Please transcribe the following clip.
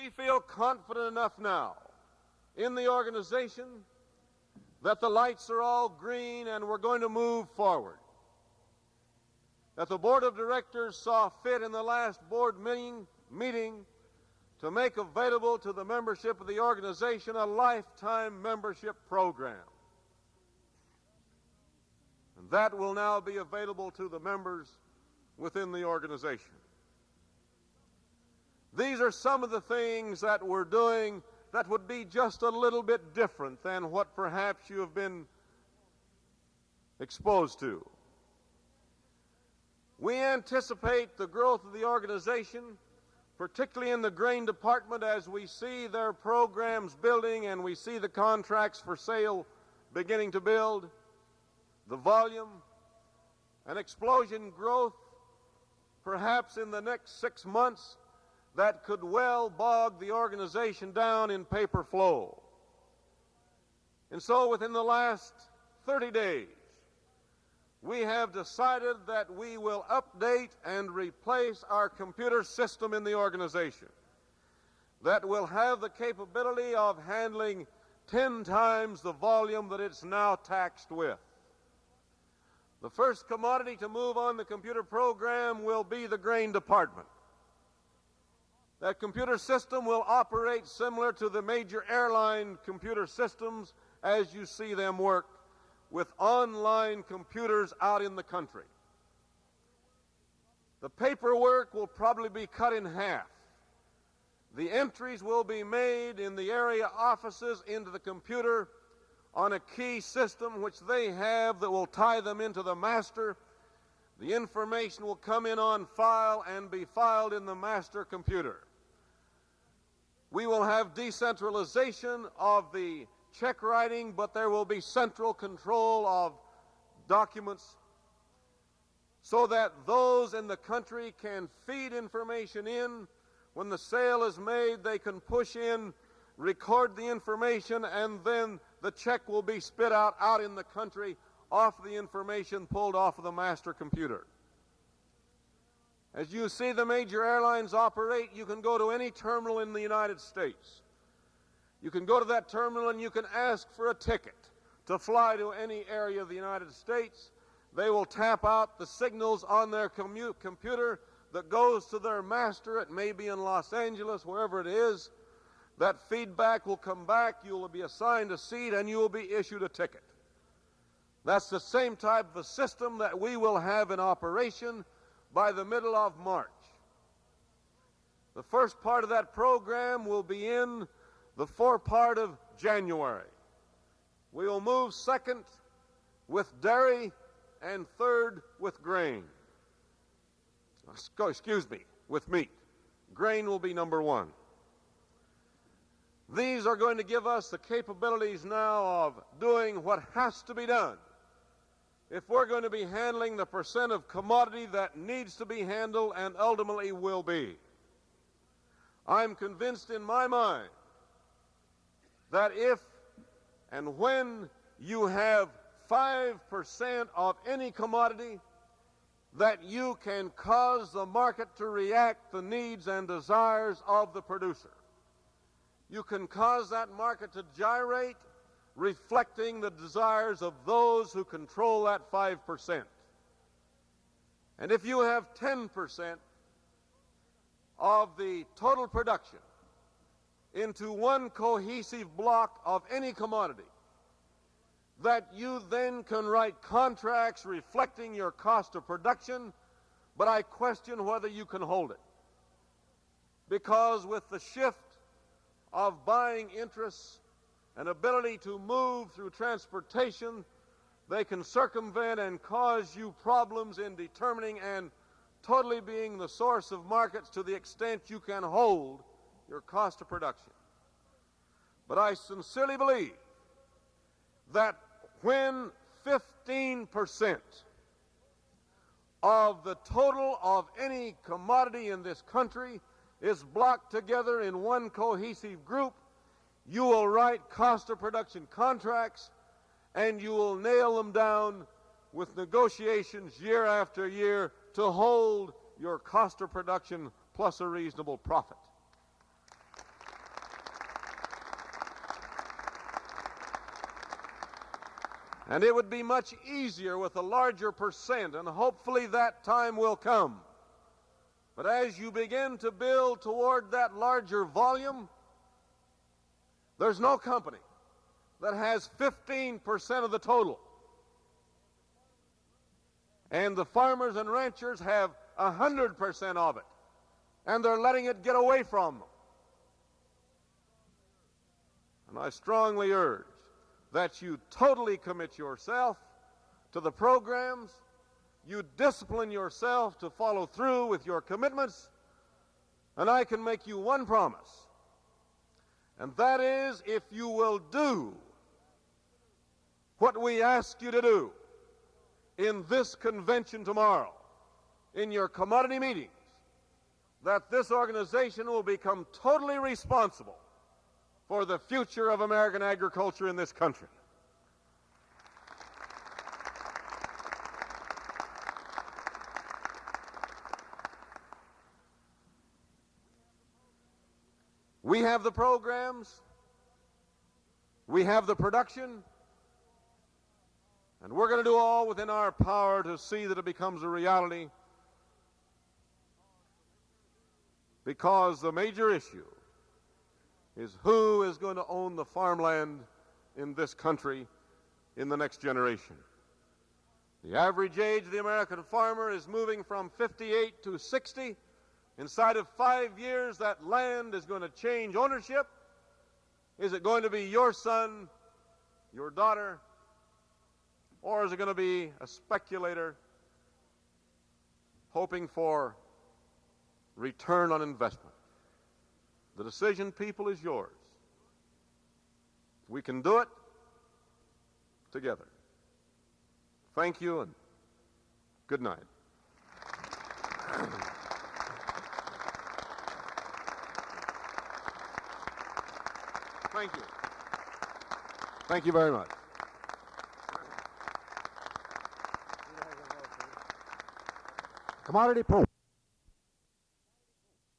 We feel confident enough now in the organization that the lights are all green and we're going to move forward. That the board of directors saw fit in the last board meeting, meeting to make available to the membership of the organization a lifetime membership program. And that will now be available to the members within the organization. These are some of the things that we're doing that would be just a little bit different than what perhaps you have been exposed to. We anticipate the growth of the organization, particularly in the grain department, as we see their programs building and we see the contracts for sale beginning to build, the volume, an explosion growth, perhaps in the next six months, that could well bog the organization down in paper flow. And so within the last 30 days, we have decided that we will update and replace our computer system in the organization that will have the capability of handling 10 times the volume that it's now taxed with. The first commodity to move on the computer program will be the grain department. That computer system will operate similar to the major airline computer systems as you see them work with online computers out in the country. The paperwork will probably be cut in half. The entries will be made in the area offices into the computer on a key system which they have that will tie them into the master. The information will come in on file and be filed in the master computer. We will have decentralization of the check writing, but there will be central control of documents so that those in the country can feed information in. When the sale is made, they can push in, record the information, and then the check will be spit out out in the country off the information pulled off of the master computer. As you see the major airlines operate, you can go to any terminal in the United States. You can go to that terminal and you can ask for a ticket to fly to any area of the United States. They will tap out the signals on their computer that goes to their master. It may be in Los Angeles, wherever it is. That feedback will come back. You will be assigned a seat and you will be issued a ticket. That's the same type of a system that we will have in operation by the middle of March. The first part of that program will be in the forepart of January. We will move second with dairy and third with grain. Excuse me, with meat. Grain will be number one. These are going to give us the capabilities now of doing what has to be done if we're going to be handling the percent of commodity that needs to be handled and ultimately will be. I'm convinced in my mind that if and when you have 5% of any commodity, that you can cause the market to react the needs and desires of the producer. You can cause that market to gyrate reflecting the desires of those who control that 5%. And if you have 10% of the total production into one cohesive block of any commodity, that you then can write contracts reflecting your cost of production, but I question whether you can hold it. Because with the shift of buying interests an ability to move through transportation, they can circumvent and cause you problems in determining and totally being the source of markets to the extent you can hold your cost of production. But I sincerely believe that when 15% of the total of any commodity in this country is blocked together in one cohesive group, you will write cost of production contracts and you will nail them down with negotiations year after year to hold your cost of production plus a reasonable profit. And it would be much easier with a larger percent, and hopefully that time will come. But as you begin to build toward that larger volume, there's no company that has 15% of the total. And the farmers and ranchers have 100% of it. And they're letting it get away from them. And I strongly urge that you totally commit yourself to the programs, you discipline yourself to follow through with your commitments, and I can make you one promise. And that is if you will do what we ask you to do in this convention tomorrow, in your commodity meetings, that this organization will become totally responsible for the future of American agriculture in this country. We have the programs, we have the production, and we're going to do all within our power to see that it becomes a reality because the major issue is who is going to own the farmland in this country in the next generation. The average age of the American farmer is moving from 58 to 60. Inside of five years, that land is going to change ownership. Is it going to be your son, your daughter, or is it going to be a speculator hoping for return on investment? The decision, people, is yours. We can do it together. Thank you and good night. Thank you. Thank you very much. Commodity Pope.